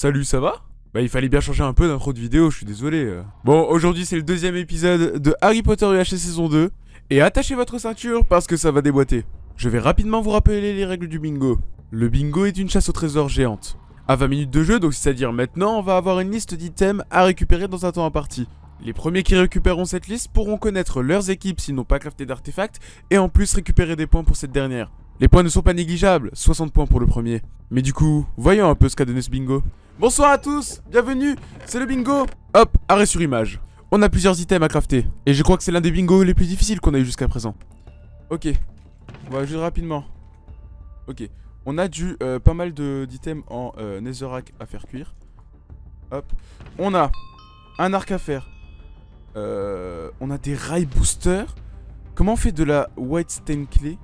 Salut, ça va? Bah il fallait bien changer un peu d'intro de vidéo, je suis désolé. euh. Bon, aujourd'hui c'est le deuxième épisode de Harry Potter UHC saison 2. Et attachez votre ceinture parce que ça va déboîter. Je vais rapidement vous rappeler les règles du bingo. Le bingo est une chasse au trésor géante. À 20 minutes de jeu, donc c'est-à-dire maintenant, on va avoir une liste d'items à récupérer dans un temps imparti. Les premiers qui récupéreront cette liste pourront connaître leurs équipes s'ils n'ont pas crafté d'artefacts et en plus récupérer des points pour cette dernière. Les points ne sont pas négligeables, 60 points pour le premier. Mais du coup, voyons un peu ce qu'a donné ce bingo. Bonsoir à tous, bienvenue, c'est le bingo Hop, arrêt sur image. On a plusieurs items à crafter, et je crois que c'est l'un des bingos les plus difficiles qu'on a eu jusqu'à présent. Ok, on va juste rapidement. Ok, on a du euh, pas mal d'items en euh, netherrack à faire cuire. Hop, on a un arc à faire. Euh, on a des rails boosters. Comment on fait de la white stain clé?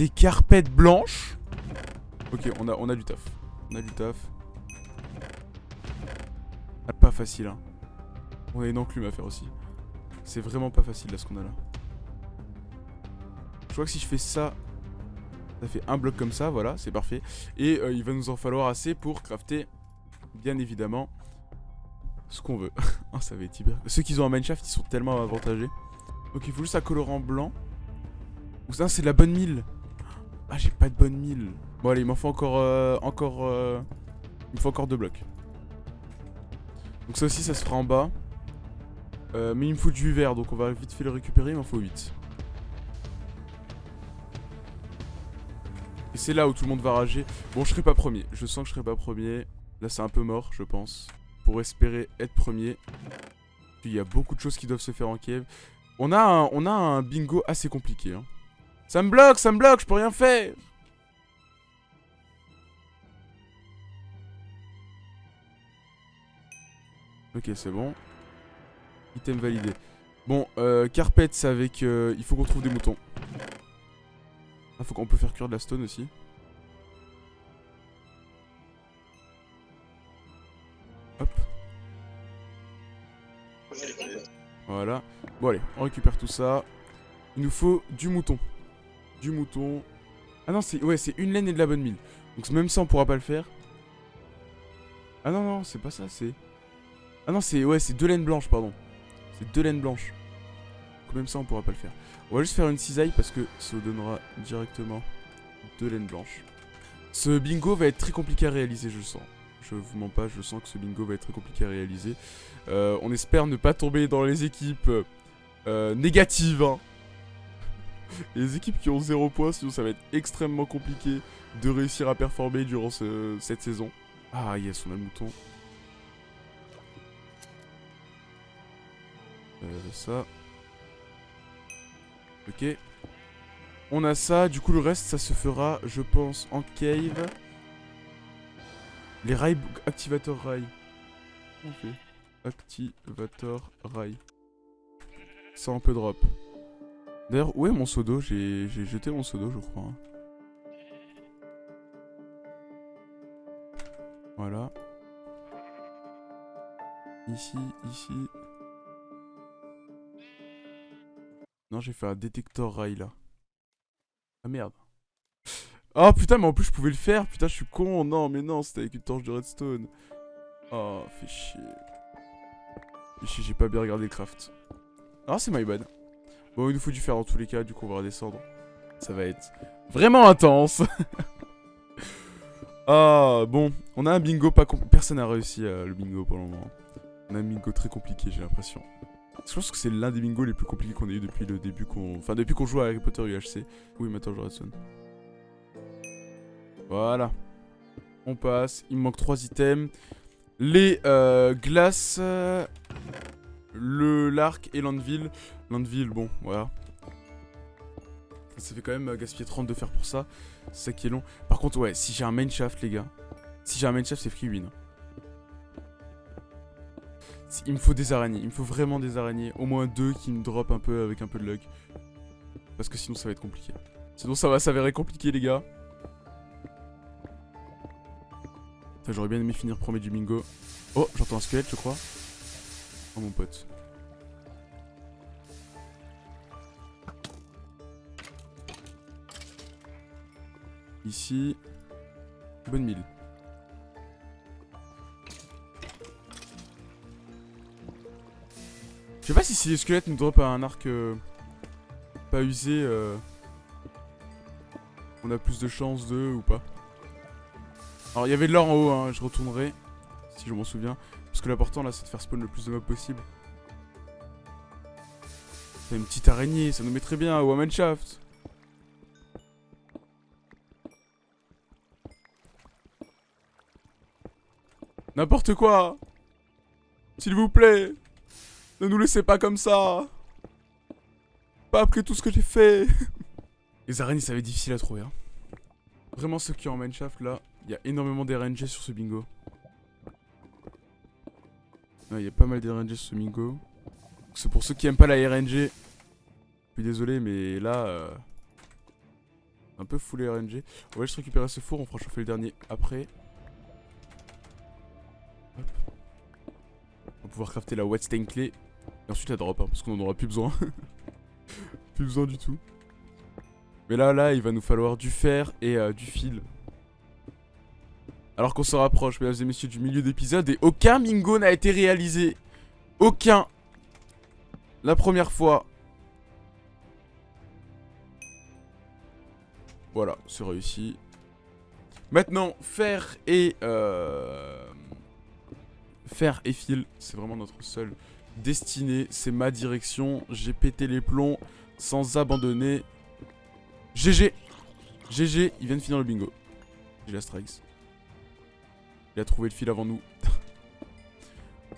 Des carpettes blanches. Ok, on a, on a du taf. On a du taf. Ah, pas facile, hein. On a une enclume à faire aussi. C'est vraiment pas facile là ce qu'on a là. Je crois que si je fais ça, ça fait un bloc comme ça, voilà, c'est parfait. Et euh, il va nous en falloir assez pour crafter, bien évidemment, ce qu'on veut. Ah, ça va être hyper... Ceux qui ont un mineshaft, ils sont tellement avantagés. Donc il faut juste un colorant blanc. Ou ça, c'est de la bonne mille. Ah, j'ai pas de bonne mille. Bon, allez, il m'en faut encore... euh, encore... euh, Il me faut encore deux blocs. Donc ça aussi, ça se fera en bas. Euh, mais il me faut du vert, donc on va vite fait le récupérer, il m'en faut 8. Et c'est là où tout le monde va rager. Bon, je serai pas premier. Je sens que je serai pas premier. Là, c'est un peu mort, je pense. Pour espérer être premier. Il y a beaucoup de choses qui doivent se faire en Kiev. On a un, on a un bingo assez compliqué. hein. Ça me bloque, ça me bloque, je peux rien faire. Ok, c'est bon. Item validé. Bon, euh, carpet, c'est avec... euh, il faut qu'on trouve des moutons. Ah, faut qu'on peut faire cuire de la stone aussi. Hop. Voilà. Bon, allez, on récupère tout ça. Il nous faut du mouton. Du mouton. Ah non, c'est ouais, une laine et de la bonne mine. Donc même ça, on pourra pas le faire. Ah non, non, c'est pas ça, c'est... Ah non, c'est ouais, c'est deux laines blanches, pardon. C'est deux laines blanches. Donc même ça, on pourra pas le faire. On va juste faire une cisaille parce que ça donnera directement deux laines blanches. Ce bingo va être très compliqué à réaliser, je sens. Je vous mens pas, je sens que ce bingo va être très compliqué à réaliser. Euh, on espère ne pas tomber dans les équipes euh, négatives. hein. Les équipes qui ont 0 points, sinon ça va être extrêmement compliqué de réussir à performer durant ce- cette saison. Ah yes, on a le mouton. Euh, ça. Ok. On a ça, du coup le reste ça se fera, je pense, en cave. Les rails, activator rail. Ok. Activator rail. Ça un peu drop. D'ailleurs, où est mon seau d'eau? J'ai jeté mon seau d'eau, je crois. Voilà. Ici, ici. Non, j'ai fait un détecteur rail là. Ah merde. Oh putain, mais en plus je pouvais le faire. Putain, je suis con. Non, mais non, c'était avec une torche de redstone. Oh, fait chier. Fait chier, j'ai pas bien regardé le craft. Ah, c'est my bad. Bon, il nous faut du fer dans tous les cas, du coup, on va redescendre. Ça va être vraiment intense. ah, bon. On a un bingo pas compl- Personne n'a réussi euh, le bingo pour le moment. On a un bingo très compliqué, j'ai l'impression. Je pense que c'est l'un des bingos les plus compliqués qu'on a eu depuis le début qu'on... Enfin, depuis qu'on joue à Harry Potter UHC. Oui, maintenant je redstone. Voilà. On passe. Il me manque trois items. Les euh, glaces, euh, le l'arc et l'anvil. L'anvil, bon, voilà. Ça fait quand même euh, gaspiller 30 de fer pour ça. C'est ça qui est long. Par contre, ouais, si j'ai un main shaft, les gars. Si j'ai un main shaft, c'est free win. Il me faut des araignées. Il me faut vraiment des araignées. Au moins deux qui me drop un peu avec un peu de luck. Parce que sinon, ça va être compliqué. Sinon, ça va s'avérer compliqué, les gars. J'aurais bien aimé finir premier du bingo. Oh, j'entends un squelette, je crois mon pote Ici, bonne mille. Je sais pas si, si les squelettes nous drop un arc euh, pas usé, euh, on a plus de chance de ou pas. Alors il y avait de l'or en haut, hein, je retournerai, si je m'en souviens. Parce que l'important là c'est de faire spawn le plus de mobs possible. C'est une petite araignée, ça nous mettrait bien à Wamanshaft. N'importe quoi S'il vous plaît Ne nous laissez pas comme ça Pas après tout ce que j'ai fait Les araignées, ça va être difficile à trouver. Hein. Vraiment, ceux qui ont en mineshaft, là, il y a énormément d'RNG sur ce bingo. Il y a pas mal d'RNG sur ce bingo. C'est pour ceux qui aiment pas la RNG. Je suis désolé, mais là... Euh, un peu full RNG. On va juste récupérer ce four, on fera chauffer le dernier après. On va pouvoir crafter la stain clé. Et ensuite la drop, hein, parce qu'on en aura plus besoin. plus besoin du tout. Mais là, là, il va nous falloir du fer et euh, du fil. Alors qu'on se rapproche, mesdames et messieurs, du milieu d'épisode. Et aucun bingo n'a été réalisé. Aucun. La première fois. Voilà, c'est réussi. Maintenant, fer et... Euh fer et fil, c'est vraiment notre seule destinée, c'est ma direction, j'ai pété les plombs sans abandonner. GG GG, il vient de finir le bingo. J'ai la strikes. Il le fil avant nous.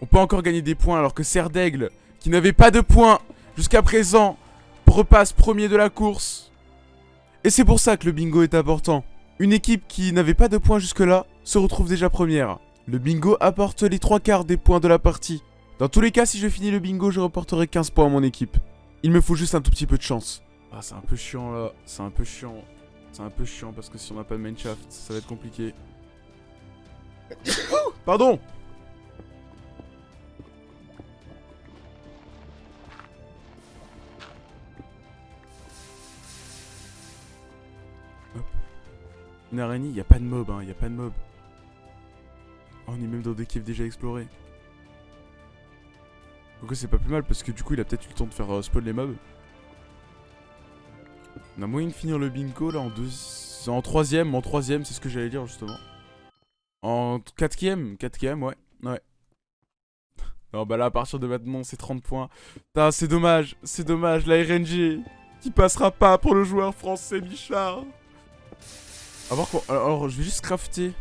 On peut encore gagner des points alors que Serre d'Aigle, qui n'avait pas de points jusqu'à présent, repasse premier de la course. Et c'est pour ça que le bingo est important. Une équipe qui n'avait pas de points jusque-là se retrouve déjà première. Le bingo apporte les trois quarts des points de la partie. Dans tous les cas, si je finis le bingo, je reporterai 15 points à mon équipe. Il me faut juste un tout petit peu de chance. Ah, c'est un peu chiant là. C'est un peu chiant. C'est un peu chiant parce que si on n'a pas de main shaft, ça va être compliqué. Pardon Une araignée, n'y a pas de mob, hein, il a pas de mob. Oh, on est même dans des caves déjà explorés. Donc c'est pas plus mal parce que du coup il a peut-être eu le temps de faire euh, spawn les mobs. On a moyen de finir le bingo là en deux... En troisième, en troisième c'est ce que j'allais dire justement. En quatrième, quatrième ouais, ouais. Non bah là à partir de maintenant c'est 30 points. c'est dommage, c'est dommage, la RNG qui passera pas pour le joueur français Bichard. Alors, alors je vais juste crafter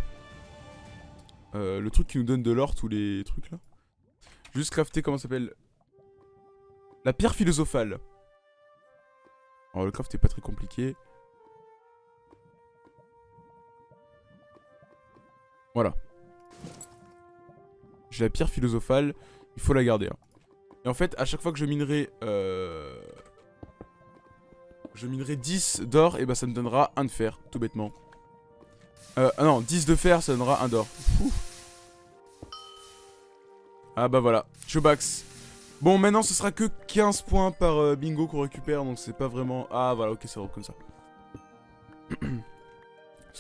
euh, le truc qui nous donne de l'or, tous les trucs là. Juste crafter, comment ça s'appelle La pierre philosophale. Alors le craft est pas très compliqué. Voilà. J'ai la pierre philosophale, il faut la garder. Hein. Et en fait, à chaque fois que je minerai... Euh, je minerai 10 d'or, et bah ça me donnera un de fer, tout bêtement. Euh, ah non, 10 de fer, ça donnera un d'or. Ah bah voilà, Chobax. Bon, maintenant ce sera que 15 points par euh, bingo qu'on récupère, donc c'est pas vraiment... Ah voilà, ok, c'est comme ça.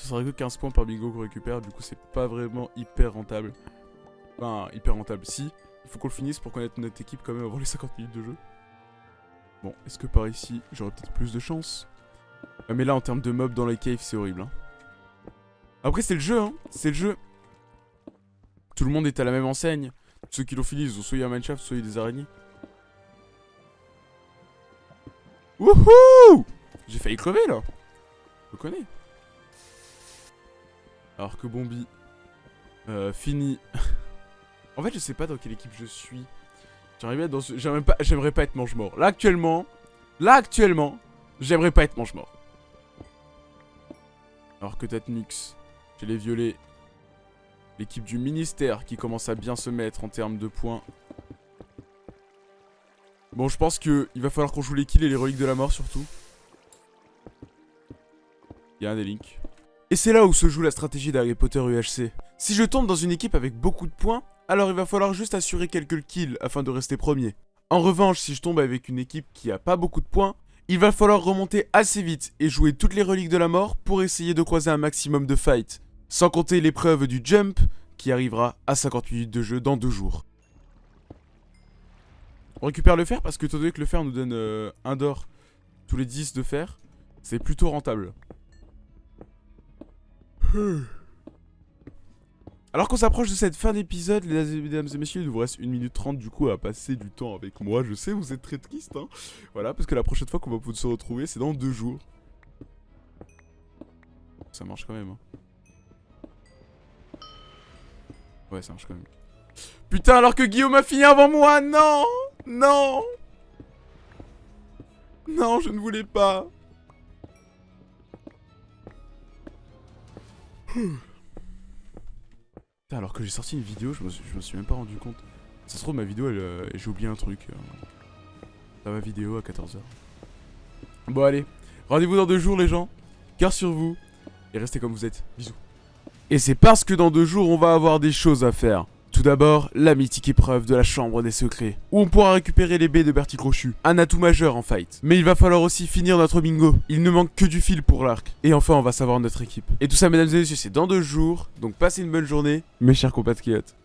Ce sera que 15 points par bingo qu'on récupère, du coup c'est pas vraiment hyper rentable. Enfin, hyper rentable. Si, il faut qu'on le finisse pour connaître notre équipe quand même avant les 50 minutes de jeu. Bon, est-ce que par ici, j'aurai peut-être plus de chance? Ah, Mais là, en termes de mobs dans les caves, c'est horrible. Hein. Après, c'est le jeu, hein. C'est le jeu. Tout le monde est à la même enseigne. Ceux qui l'ont fini, ont soit un mineshaft, soit des araignées. Wouhou J'ai failli crever là. Je connais. Alors que Bombi. Euh, fini. en fait, je sais pas dans quelle équipe je suis. J'aimerais pas être mange-mort. Là, actuellement... Là, actuellement... J'aimerais pas être mange-mort. Alors que Tatnix... J'ai les violets. L'équipe du ministère qui commence à bien se mettre en termes de points. Bon, je pense qu'il va falloir qu'on joue les kills et les reliques de la mort surtout. Il y a un des links. Et c'est là où se joue la stratégie d'Harry Potter UHC. Si je tombe dans une équipe avec beaucoup de points, alors il va falloir juste assurer quelques kills afin de rester premier. En revanche, si je tombe avec une équipe qui a pas beaucoup de points, il va falloir remonter assez vite et jouer toutes les reliques de la mort pour essayer de croiser un maximum de fights. Sans compter l'épreuve du jump qui arrivera à 50 minutes de jeu dans deux jours. On récupère le fer parce que étant donné que le fer nous donne euh, un d'or tous les 10 de fer, c'est plutôt rentable. Alors qu'on s'approche de cette fin d'épisode, mesdames et messieurs, il vous reste 1 minute 30 du coup à passer du temps avec moi. Je sais, vous êtes très triste, hein. Voilà, parce que la prochaine fois qu'on va pouvoir se retrouver, c'est dans deux jours. Ça marche quand même, hein. Ouais, ça marche quand même. Putain, alors que Guillaume a fini avant moi Non Non Non, je ne voulais pas alors que j'ai sorti une vidéo, je me, suis, me suis même pas rendu compte. Ça se trouve, ma vidéo, euh, j'ai oublié un truc. Euh, ma vidéo à 14h. Bon, allez. Rendez-vous dans deux jours, les gens. Cœur sur vous. Et restez comme vous êtes. Bisous. Et c'est parce que dans deux jours, on va avoir des choses à faire. Tout d'abord, la mythique épreuve de la chambre des secrets, où on pourra récupérer les baies de Bertie Crochu, un atout majeur en fight. Mais il va falloir aussi finir notre bingo, il ne manque que du fil pour l'arc. Et enfin, on va savoir notre équipe. Et tout ça, mesdames et messieurs, c'est dans deux jours, donc passez une bonne journée, mes chers compatriotes.